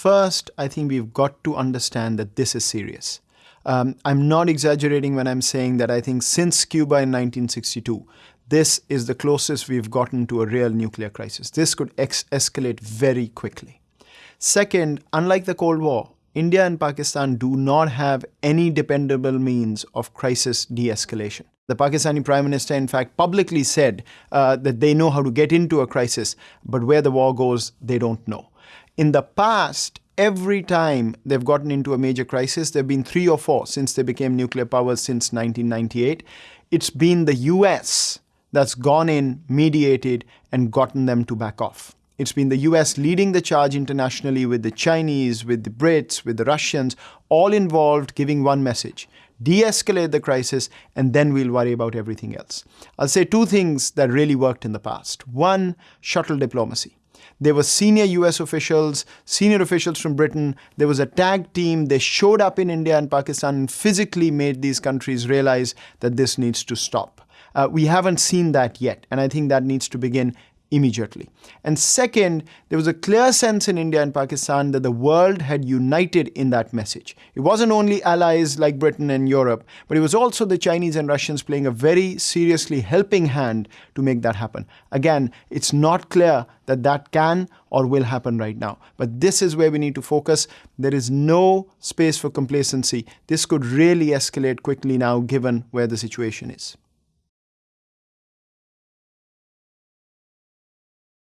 First, I think we've got to understand that this is serious. Um, I'm not exaggerating when I'm saying that I think since Cuba in 1962, this is the closest we've gotten to a real nuclear crisis. This could escalate very quickly. Second, unlike the Cold War, India and Pakistan do not have any dependable means of crisis de escalation. The Pakistani Prime Minister, in fact, publicly said uh, that they know how to get into a crisis, but where the war goes, they don't know. In the past, every time they've gotten into a major crisis, there have been three or four since they became nuclear powers since 1998. It's been the US that's gone in, mediated, and gotten them to back off. It's been the US leading the charge internationally with the Chinese, with the Brits, with the Russians, all involved giving one message de escalate the crisis, and then we'll worry about everything else. I'll say two things that really worked in the past. One, shuttle diplomacy. There were senior US officials, senior officials from Britain. There was a tag team. They showed up in India and Pakistan and physically made these countries realize that this needs to stop. Uh, we haven't seen that yet, and I think that needs to begin immediately. And second, there was a clear sense in India and Pakistan that the world had united in that message. It wasn't only allies like Britain and Europe, but it was also the Chinese and Russians playing a very seriously helping hand to make that happen. Again, it's not clear that that can or will happen right now. But this is where we need to focus. There is no space for complacency. This could really escalate quickly now given where the situation is.